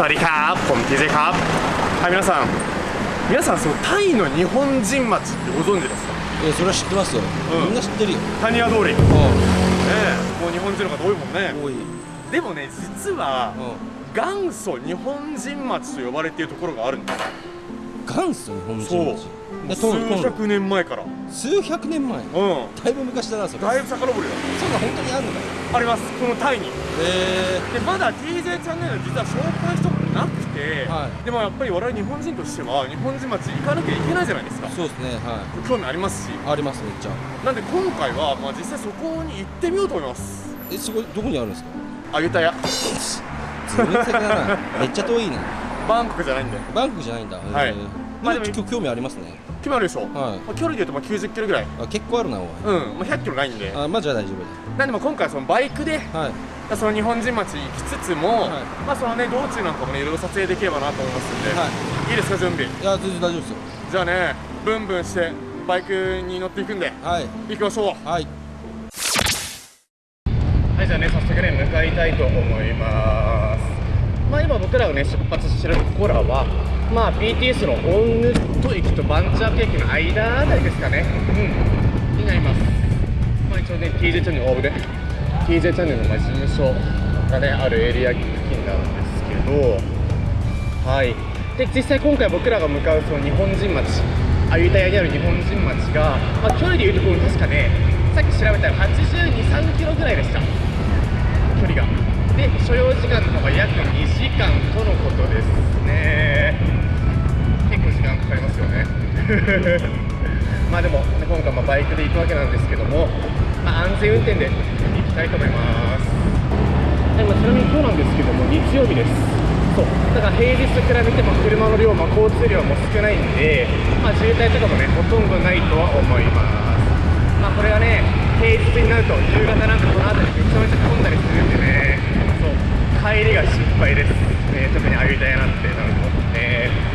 สวัสดีครับผม TJ ครับはい皆さん皆さんそのタイの日本人町ってご存知ですかえそれは知ってますよ、うんみんな知ってるよ谷屋通りねうえもう日本人の方多いもんねん多い、でもね実はう元祖日本人町と呼ばれているところがあるんですん、元祖日本人そう町でトントン 数百年前から。数百年前。うん。だいぶ昔だなそれ。だいぶ遡るよ。そんな本当にあるのかよあります。このタイに。へでまだ TJ チャンネル実は紹介したことなくて、はでもやっぱり我々日本人としては日本人町行かなきゃいけないじゃないですか。そうですねは興味ありますし。いありますめっちゃ。なんで今回は、まあ、実際そこに行ってみようと思います。えそこどこにあるんですか？あゆたや自分先だなめっちゃ遠いね。バンコクじゃないんで。バンコクじゃないんだ。はいまあでも今日興味ありますね。決まるでしょ、はい。まあ、距離で言うとまあ90キロぐらい。あ結構あるなおい。うん、まあ、100キロないんで。あまあじゃあ大丈なんでまあ今回はそのバイクで夫はい。その日本人町行きつつも、はい。まあそのね道中なんかもねいろいろ撮影できればなと思いますんで、はいいですか準備？いや全然大丈夫ですよ。じゃあねブンブンしてバイクに乗っていくんで。はい。行きましょう。はい。はいじゃあね早速ね向かいたいと思いますまあ今僕らがね出発してるところはまあ BTS のオンヌット駅とバンチャーク駅の間あたりですかね。うん。になります。まあ一応ね TJ チャンネルオーブで。TJ チャンネルの事務所がねあるエリア付近なんですけど。はい。で実際今回僕らが向かうその日本人町アユタヤにある日本人町が、まあ、距離でいうところ確かねさっき調べたら8 2 3キロぐらいでした。距離が。で所要時間の まあでも今回まあバイクで行くわけなんですけども、まあ、安全運転で行きたいと思います。でまあちなみに今日なんですけども日曜日です。そう。だから平日と比べても車の量、まあ、交通量も少ないんで、まあ、渋滞とかもねほとんどないとは思います。まあこれがね平日になると夕方なんかこの辺りめちゃめちゃ混んだりするんでねそう。帰りが心配です、ね、特にアユタヤなんてなると。ね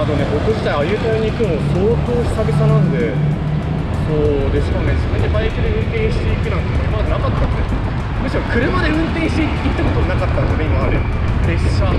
あとね僕自体アユタヤに行くの相当久々なんでそうでしかもね。自分でバイクで運転していくなんて今までなかったんで。むしろ車で運転して行ったことなかったんで今まで。列車。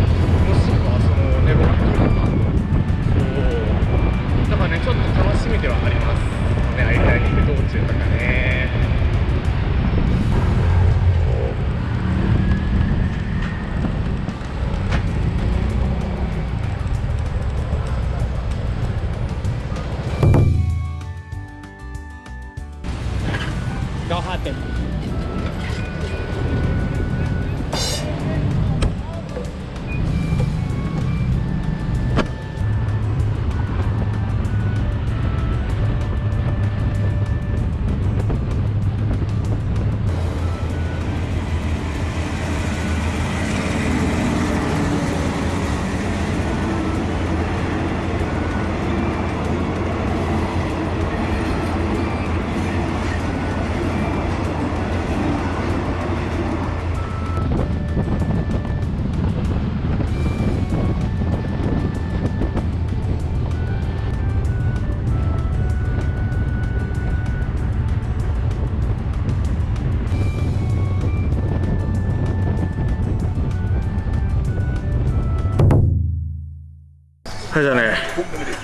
はいじゃあね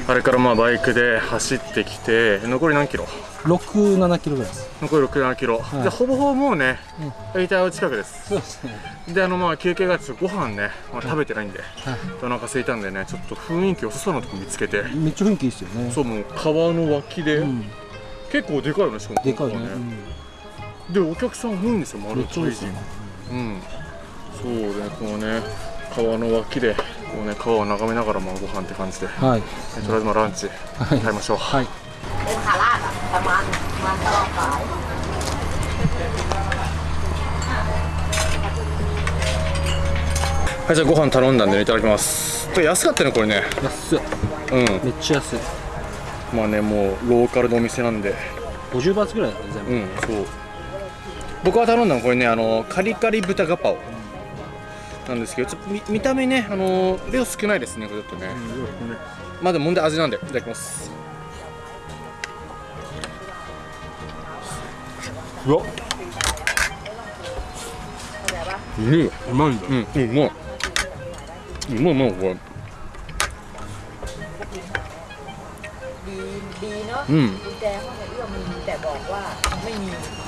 あれからまあバイクで走ってきて残り何キロ？67キロぐらいです。残り67キロ、い。じゃあほぼほぼもうね大体近くです。そうですね。であのまあ休憩がちょっとご飯ね、まあ、食べてないんで、はい。お腹空いたんでねちょっと雰囲気良さそうなとこ見つけて。めっちゃ雰囲気いいですよね。そうもう川の脇で、うん。結構でかいよねしかも。でかいね。ここはでお客さん多いんですようん丸タイ人うん。そうねこのね川の脇でこうね川を眺めながらもご飯って感じで、はい、とりあえずまあランチ食い。ましょう。はい。はいじゃあご飯頼んだんで、ね、いただきます。これ安かったねこれね。安い。うん。めっちゃ安い。まあねもうローカルのお店なんで。50バーツぐらいだね全部。うんそう。僕は頼んだのこれねあのカリカリ豚ガパオ。なんですけどちょっと見見た目ねあのー、量少ないですねこれちょっとね、うん、まあでももん味なんでいただきます。うわ。うんうまいんだ。うんうまい。うまいまいこれ。うん。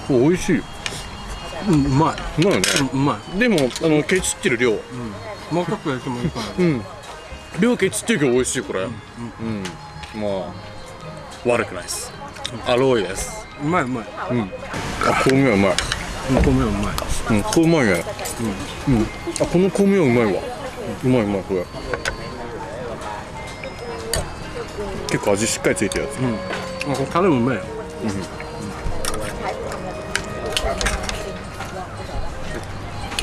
美味しい。うんうまい。うまい。よねうんうまい。でもあのケチってる量。もうちょっとやってもいいかな。うん。量ケチってるけど美味しいこれ。うん、まあ悪くないです。アロイですうまいうまい。うん。あ香味はうまい。うん米はうまい。うんこれうまいね。うん、うん、あこの香味はうまいわ。うまいうまいこれ。結構味しっかりついてるやつ。うん。あこれタレもうまいよ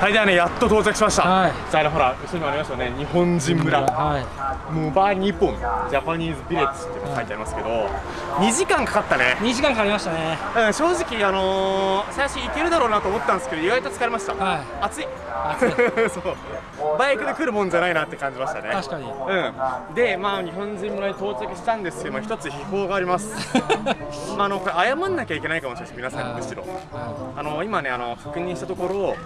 はい。ではねやっと到着しましたはい。あねほら後ろにもありましたよね日本人村はい。ムバニポンジャパニーズビレッジって書い。てありますけど、2時間かかったね2時間かかりましたねうん正直あのー最初行けるだろうなと思ったんですけど意外と疲れました、はい。暑い。そうバイクで来るもんじゃない。なって感じましたね確かにうんでまあ日本人村に到着したんですけど、まあ、一つ秘宝がありますあのこれ謝んなきゃい。けない。かもしれない。です皆さんむしろあの今ねあの確認したところ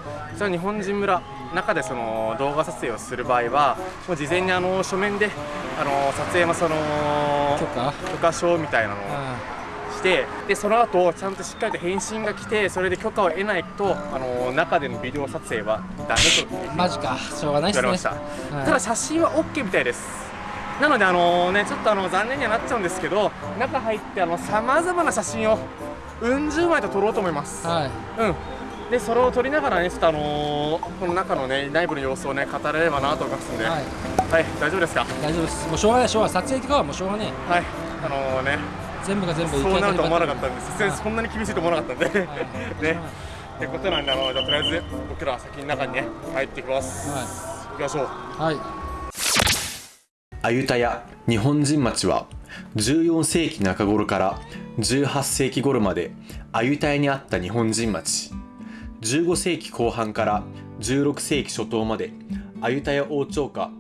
本人村中でその動画撮影をする場合はもう事前にあの書面であの撮影のその許可？許可証みたいなのをしてでその後ちゃんとしっかりと返信が来てそれで許可を得ないとあの中でのビデオ撮影はダメと。マジか。しょうがないっすね。はいた。だ写真は OK みたいです。なのであのねちょっとあの残念にはなっちゃうんですけど中入ってあのさまざまな写真をうん十枚と撮ろうと思います、はい。うんでそれを撮りながらねちょっとあのーこの中のね内部の様子をね語れればなと思いますんで。は、はいい大丈夫ですか？大丈夫です。もうしょうがないしょうがない。撮影とかはもうしょうがねはい。あのーね。全部が全部そうなると思わなかったんんでさすがにそんなに厳しいと思わなかったんで。ね。ってことなんであのじゃあとりあえず僕らは先に中にね入ってきます、行きましょう。はい。アユタヤ日本人町は14世紀中頃から18世紀頃までアユタヤにあった日本人町15世紀後半から16世紀初頭までアユタヤ王朝下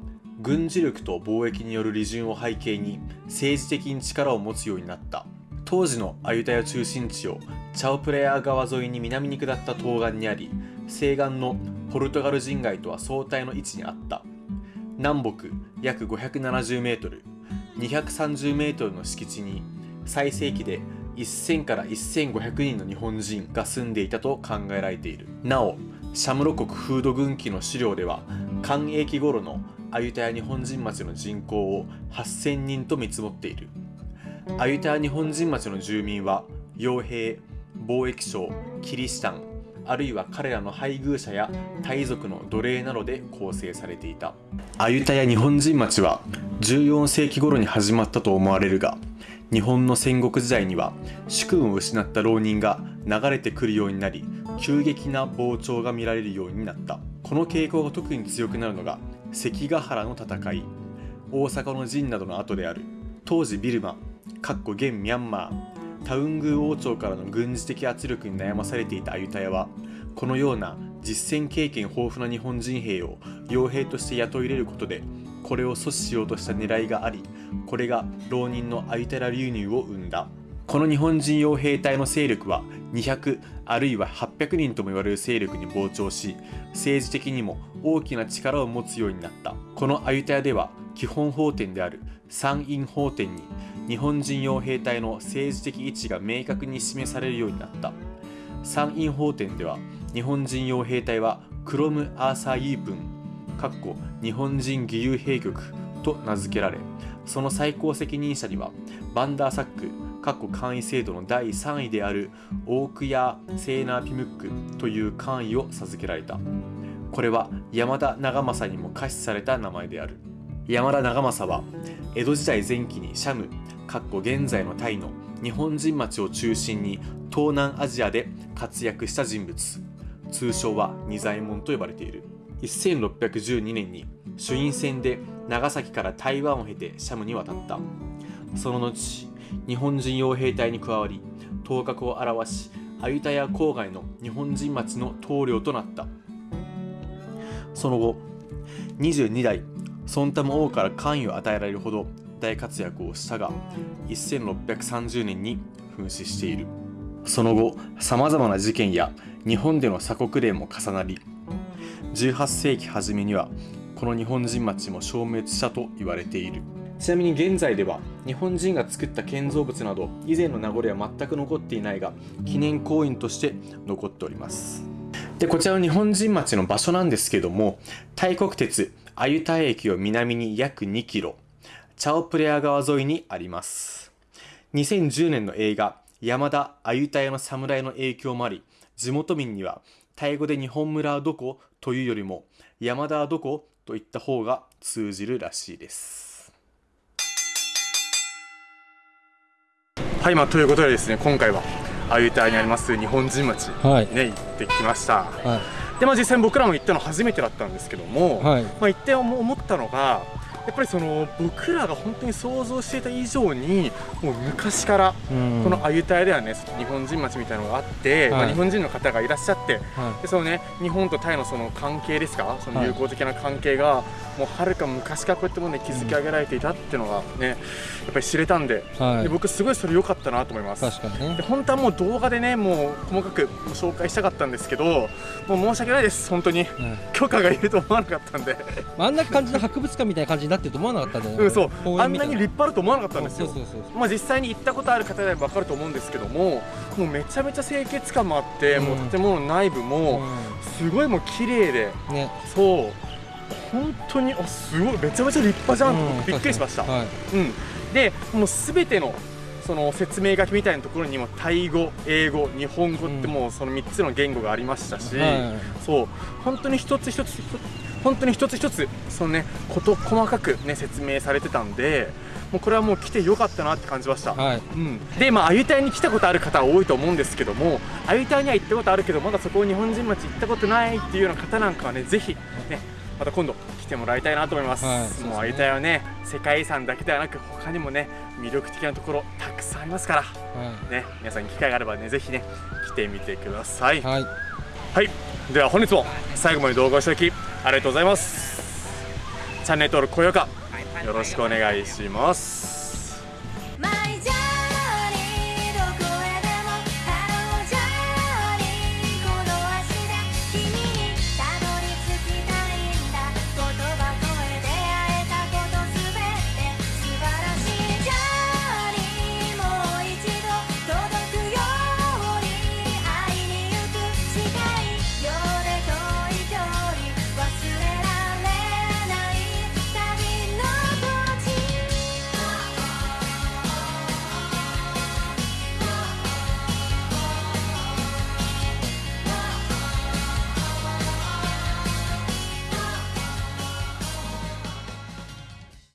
軍事力と貿易による利潤を背景に政治的に力を持つようになった。当時のアユタヤ中心地をチャオプレア川沿いに南に下った東岸にあり西岸のポルトガル人街とは相対の位置にあった。南北約570メートル230メートルの敷地に最盛期で1000から1500人の日本人が住んでいたと考えられている。なおシャムロ国フード軍記の資料では寛永期頃のアユタヤ日本人町の人口を8000人と見積もっている。アユタヤ日本人町の住民は傭兵貿易商キリシタンあるいは彼らの配偶者やタイ族の奴隷などで構成されていた。アユタヤ日本人町は14世紀頃に始まったと思われるが日本の戦国時代には主君を失った浪人が流れてくるようになり急激な膨張が見られるようになった。この傾向が特に強くなるのが関ヶ原の戦い。大阪の陣などの後である。当時ビルマかっこ現ミャンマー。タウングー王朝からの軍事的圧力に悩まされていたアユタヤはこのような実戦経験豊富な日本人兵を傭兵として雇い入れることでこれを阻止しようとした狙いがありこれが浪人のアユタヤ流入を生んだ。この日本人傭兵隊の勢力は200あるいは800人とも言われる勢力に膨張し政治的にも大きな力を持つようになった。このアユタヤでは基本法典である参院法典に日本人傭兵隊の政治的位置が明確に示されるようになった。参院法典では日本人傭兵隊はクロム・アーサー・イープンかっこ日本人義勇兵局と名付けられその最高責任者にはバンダーサックかっこ簡易制度の第3位であるオークヤー・セーナー・ピムックという官位を授けられた。これは山田長政にも可視された名前である。山田長政は江戸時代前期にシャムかっこ現在のタイの日本人町を中心に東南アジアで活躍した人物。通称は仁左衛門と呼ばれている。1612年に朱印船で長崎から台湾を経てシャムに渡った。その後日本人傭兵隊に加わり頭角を現しアユタヤ郊外の日本人町の棟梁となった。その後22代ソンタム王から関与を与えられるほど大活躍をしたが1630年に紛死している。その後さまざまな事件や日本での鎖国令も重なり18世紀初めにはこの日本人町も消滅したと言われている。ちなみに現在では日本人が作った建造物など以前の名残は全く残っていないが記念公園として残っております。でこちらの日本人町の場所なんですけども大国鉄アユタ駅を南に約2キロチャオプレア川沿いにあります。2010年の映画山田アユタヤの侍の影響もあり地元民にはタイ語で日本村はどこ？というよりも山田はどこといった方が通じるらしいです。はいまあということでですね今回はアユタヤにあります日本人町はい。ね行ってきました。はでまあ実際に僕らも行ったの初めてだったんですけども、いはい。まあ、行って思思ったのがやっぱりその僕らが本当に想像していた以上にもう昔からうん。このアユタヤではね日本人町みたいなのがあって、まあ、はい日本人の方がいらっしゃってはでそのね日本とタイのその関係ですか？そのはい。友好的な関係がもうはるか昔からこうやってもうね築き上げられていたっていうのがねやっぱり知れたんで,、いはい。で僕すごいそれ良かったなと思います。確かにね。で本当はもう動画でねもう細かく紹介したかったんですけどもう申し訳ないです本当に。うん許可がいると思わなかったんで。あんな感じの博物館みたいな感じになってると思わなかったんだよねうんそう。あんなに立派だと思わなかったんですよ。まあ、実際に行ったことある方で分かると思うんですけどももうめちゃめちゃ清潔感もあって、うん。もう建物の内部もすごいもう綺麗で。うんね。そう。本当にあすごい。めちゃめちゃ立派じゃんと思ってびっくりしました、はい。うん、でもうすべてのその説明書きみたいなところにもタイ語、英語、日本語ってもうその3つの言語がありましたし、はい。そう本当に一つ一つ本当に一つ一つそのねこと細かくね説明されてたんでもうこれはもう来てよかったなって感じました。はい。うん、でまあアユタヤに来たことある方は多いと思うんですけどもアユタヤには行ったことあるけどまだそこを日本人町行ったことないっていうような方なんかはねぜひねまた今度来てもらいたいなと思います、はい。そうですね。もうアユタヤはね世界遺産だけではなく他にもね魅力的なところたくさんありますから。はね皆さん機会があればねぜひね来てみてください。いはい。はい、では本日も最後まで動画をしていただきありがとうございます。チャンネル登録高評価よろしくお願いします